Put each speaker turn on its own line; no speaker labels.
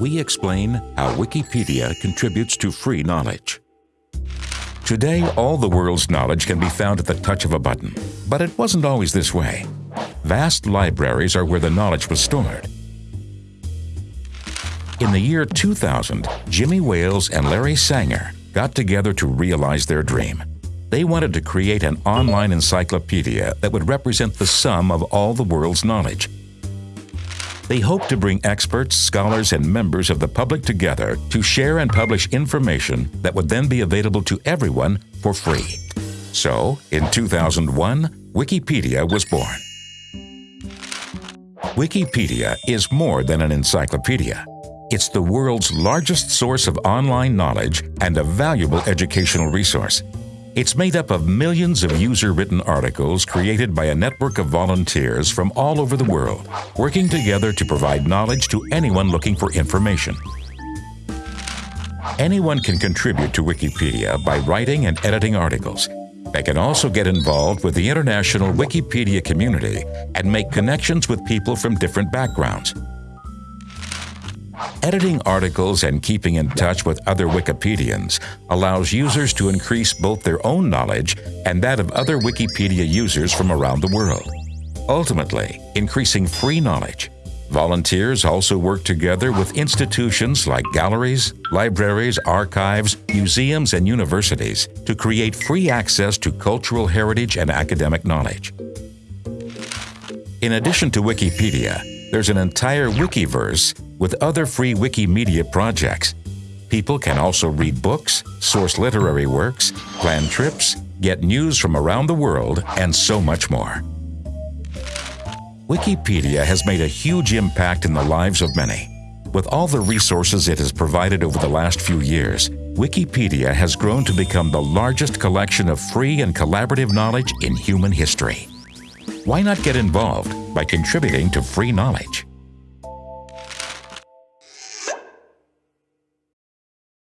we explain how Wikipedia contributes to free knowledge. Today, all the world's knowledge can be found at the touch of a button, but it wasn't always this way. Vast libraries are where the knowledge was stored. In the year 2000, Jimmy Wales and Larry Sanger got together to realize their dream. They wanted to create an online encyclopedia that would represent the sum of all the world's knowledge. They hoped to bring experts, scholars, and members of the public together to share and publish information that would then be available to everyone for free. So, in 2001, Wikipedia was born. Wikipedia is more than an encyclopedia. It's the world's largest source of online knowledge and a valuable educational resource. It's made up of millions of user-written articles created by a network of volunteers from all over the world, working together to provide knowledge to anyone looking for information. Anyone can contribute to Wikipedia by writing and editing articles. They can also get involved with the international Wikipedia community and make connections with people from different backgrounds. Editing articles and keeping in touch with other Wikipedians allows users to increase both their own knowledge and that of other Wikipedia users from around the world, ultimately increasing free knowledge. Volunteers also work together with institutions like galleries, libraries, archives, museums, and universities to create free access to cultural heritage and academic knowledge. In addition to Wikipedia, there's an entire Wikiverse with other free Wikimedia projects. People can also read books, source literary works, plan trips, get news from around the world, and so much more. Wikipedia has made a huge impact in the lives of many. With all the resources it has provided over the last few years, Wikipedia has grown to become the largest collection of free and collaborative knowledge in human history. Why not get involved by contributing to free knowledge?